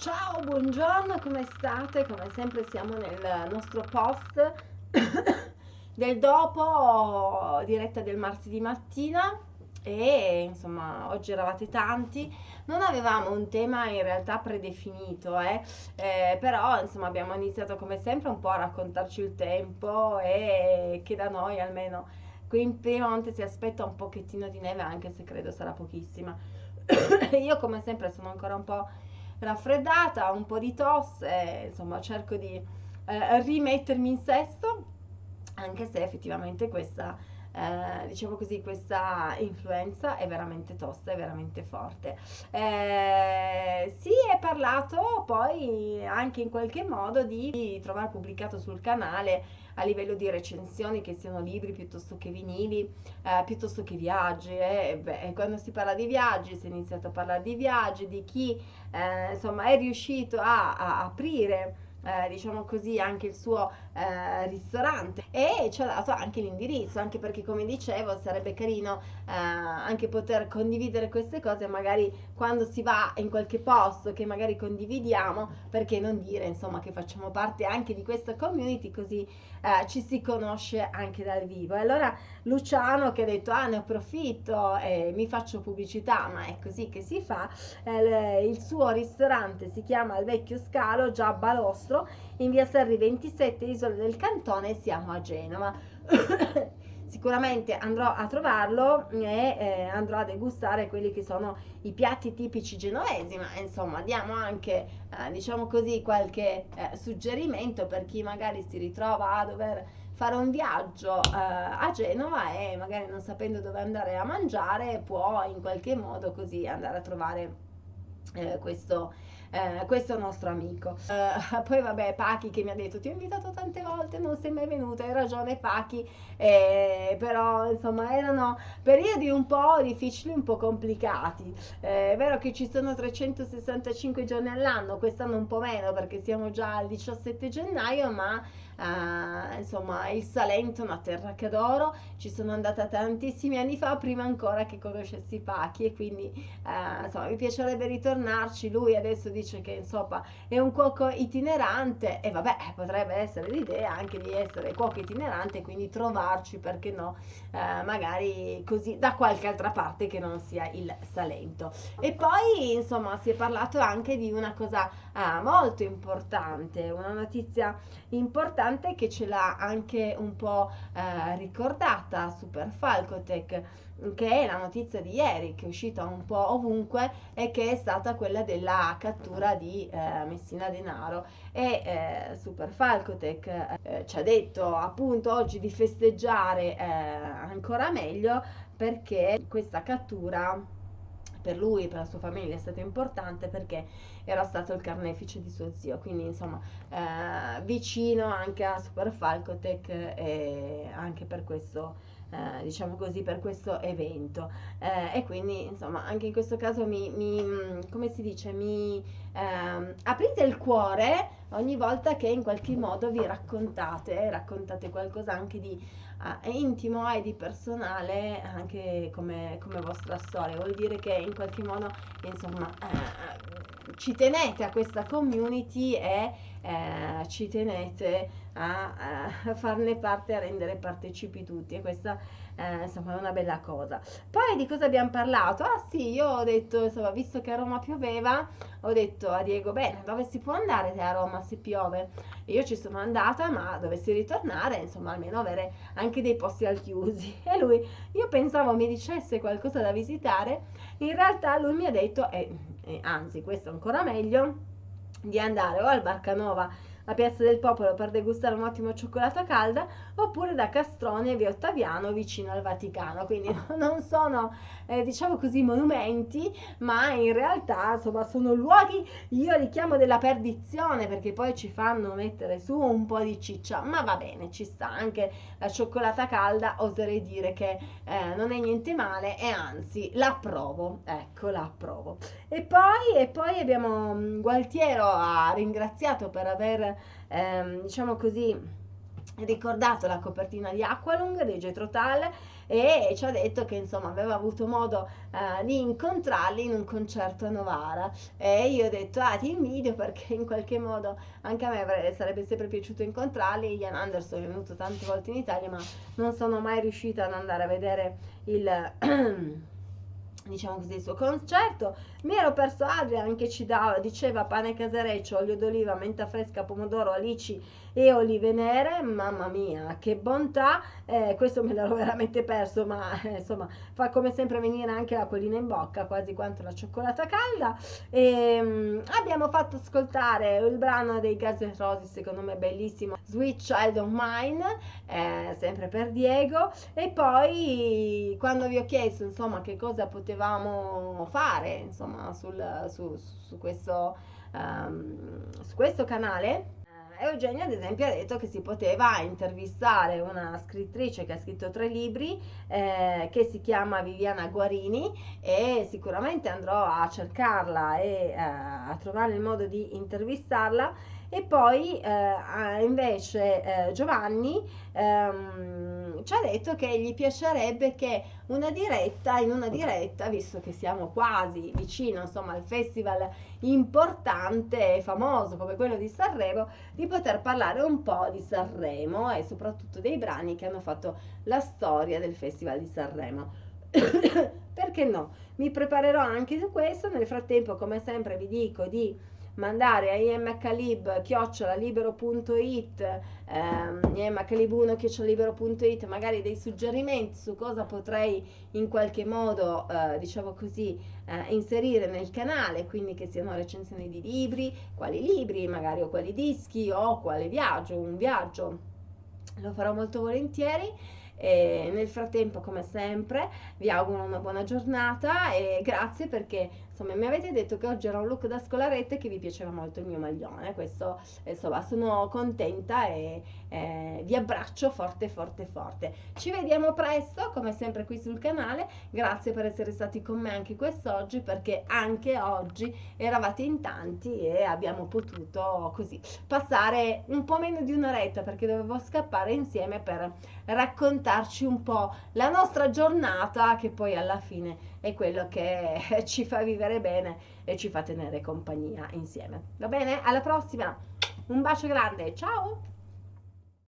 Ciao, buongiorno, come state? Come sempre siamo nel nostro post del dopo diretta del martedì mattina e insomma oggi eravate tanti non avevamo un tema in realtà predefinito eh? Eh, però insomma abbiamo iniziato come sempre un po' a raccontarci il tempo e che da noi almeno qui in Piemonte si aspetta un pochettino di neve anche se credo sarà pochissima io come sempre sono ancora un po' raffreddata, un po' di tosse, insomma cerco di eh, rimettermi in sesto, anche se effettivamente questa, eh, diciamo così, questa influenza è veramente tosta, è veramente forte. Eh, si è parlato poi anche in qualche modo di trovare pubblicato sul canale a livello di recensioni che siano libri piuttosto che vinili, eh, piuttosto che viaggi. Eh. Beh, quando si parla di viaggi si è iniziato a parlare di viaggi, di chi eh, insomma è riuscito a, a aprire eh, diciamo così, anche il suo eh, ristorante e ci ha dato anche l'indirizzo, anche perché come dicevo sarebbe carino eh, anche poter condividere queste cose magari quando si va in qualche posto che magari condividiamo, perché non dire insomma che facciamo parte anche di questa community così eh, ci si conosce anche dal vivo. E allora Luciano che ha detto ah ne approfitto e mi faccio pubblicità, ma è così che si fa, eh, il suo ristorante si chiama Il Vecchio Scalo, già Balostro, in via Serri 27, Isole del Cantone, siamo a Genova. sicuramente andrò a trovarlo e eh, andrò a degustare quelli che sono i piatti tipici genovesi, ma insomma diamo anche, eh, diciamo così, qualche eh, suggerimento per chi magari si ritrova a dover fare un viaggio eh, a Genova e magari non sapendo dove andare a mangiare può in qualche modo così andare a trovare eh, questo eh, questo nostro amico. Eh, poi vabbè, Pachi che mi ha detto ti ho invitato tante volte, non sei mai venuta, hai ragione Pachi, eh, però insomma erano periodi un po' difficili, un po' complicati. Eh, è vero che ci sono 365 giorni all'anno, quest'anno un po' meno perché siamo già al 17 gennaio, ma Uh, insomma il Salento è una terra che adoro. Ci sono andata tantissimi anni fa prima ancora che conoscessi Pachi e quindi uh, insomma mi piacerebbe ritornarci. Lui adesso dice che insomma è un cuoco itinerante e vabbè potrebbe essere l'idea anche di essere cuoco itinerante quindi trovarci perché no uh, magari così da qualche altra parte che non sia il Salento. E poi insomma si è parlato anche di una cosa molto importante una notizia importante che ce l'ha anche un po' eh, ricordata Super Falcotech che è la notizia di ieri che è uscita un po' ovunque e che è stata quella della cattura di eh, Messina Denaro. E eh, Super Falcotech eh, ci ha detto appunto oggi di festeggiare eh, ancora meglio perché questa cattura per lui e per la sua famiglia è stato importante perché era stato il carnefice di suo zio, quindi insomma eh, vicino anche a Super Falcotech e anche per questo eh, diciamo così per questo evento. Eh, e quindi insomma anche in questo caso mi, mi come si dice mi ehm, aprite il cuore ogni volta che in qualche modo vi raccontate raccontate qualcosa anche di eh, intimo e di personale anche come, come vostra storia. Vuol dire che in qualche modo insomma eh, ci tenete a questa community e eh, ci tenete a, a, farne parte, a rendere partecipi tutti e questa eh, insomma è una bella cosa. Poi di cosa abbiamo parlato? Ah sì, io ho detto, insomma, visto che a Roma pioveva, ho detto a Diego, bene, dove si può andare a Roma se piove? Io ci sono andata, ma dovessi ritornare, insomma, almeno avere anche dei posti al chiusi. E lui, io pensavo mi dicesse qualcosa da visitare, in realtà lui mi ha detto, e, e anzi, questo ancora meglio, di andare o al Barcanova a Piazza del Popolo per degustare un ottimo cioccolato calda oppure da Castrone e via Ottaviano vicino al Vaticano. Quindi non sono eh, diciamo così monumenti ma in realtà insomma sono luoghi io li chiamo della perdizione perché poi ci fanno mettere su un po' di ciccia. Ma va bene ci sta anche la cioccolata calda oserei dire che eh, non è niente male e anzi la approvo ecco la approvo e poi, e poi abbiamo mm, Gualtiero ha ringraziato per aver ehm, diciamo così ricordato la copertina di Aqualung di Jetro Tal e ci ha detto che insomma aveva avuto modo uh, di incontrarli in un concerto a Novara. E io ho detto ah ti invidio perché in qualche modo anche a me sarebbe sempre piaciuto incontrarli. Ian Anderson è venuto tante volte in Italia ma non sono mai riuscita ad andare a vedere il diciamo così, il suo concerto. Mi ero perso Adrian che ci dava, diceva pane casereccio, olio d'oliva, menta fresca, pomodoro, alici e olive nere. Mamma mia, che bontà! Eh, questo me l'ero veramente perso, ma eh, insomma fa come sempre venire anche la collina in bocca, quasi quanto la cioccolata calda. E, ehm, mh, abbiamo fatto ascoltare il brano dei Gas N' Roses, secondo me bellissimo, Sweet Child of Mine, eh, sempre per Diego. E poi quando vi ho chiesto insomma che cosa potevamo fare insomma sul, su, su, questo, um, su questo canale Eugenia ad esempio ha detto che si poteva intervistare una scrittrice che ha scritto tre libri eh, che si chiama Viviana Guarini e sicuramente andrò a cercarla e eh, a trovare il modo di intervistarla. E poi eh, invece eh, Giovanni ehm, ci ha detto che gli piacerebbe che una diretta, in una diretta, visto che siamo quasi vicino insomma, al festival importante e famoso come quello di Sanremo, di poter parlare un po' di Sanremo e soprattutto dei brani che hanno fatto la storia del festival di Sanremo. Perché no? Mi preparerò anche su questo, nel frattempo come sempre vi dico di mandare a imhlib chiocciolalibero.it ehm, imhlib1 chiocciolalibero.it magari dei suggerimenti su cosa potrei in qualche modo eh, diciamo così eh, inserire nel canale quindi che siano recensioni di libri quali libri magari o quali dischi o quale viaggio un viaggio. Lo farò molto volentieri e nel frattempo, come sempre, vi auguro una buona giornata e grazie perché insomma mi avete detto che oggi era un look da scolarette che vi piaceva molto il mio maglione. Questo insomma sono contenta e eh, vi abbraccio forte forte forte. Ci vediamo presto, come sempre qui sul canale. Grazie per essere stati con me anche quest'oggi perché anche oggi eravate in tanti e abbiamo potuto così passare un po' meno di un'oretta perché dovevo scappare insieme per raccontarci un po' la nostra giornata che poi alla fine è quello che ci fa vivere bene e ci fa tenere compagnia insieme. Va bene? Alla prossima! Un bacio grande, ciao!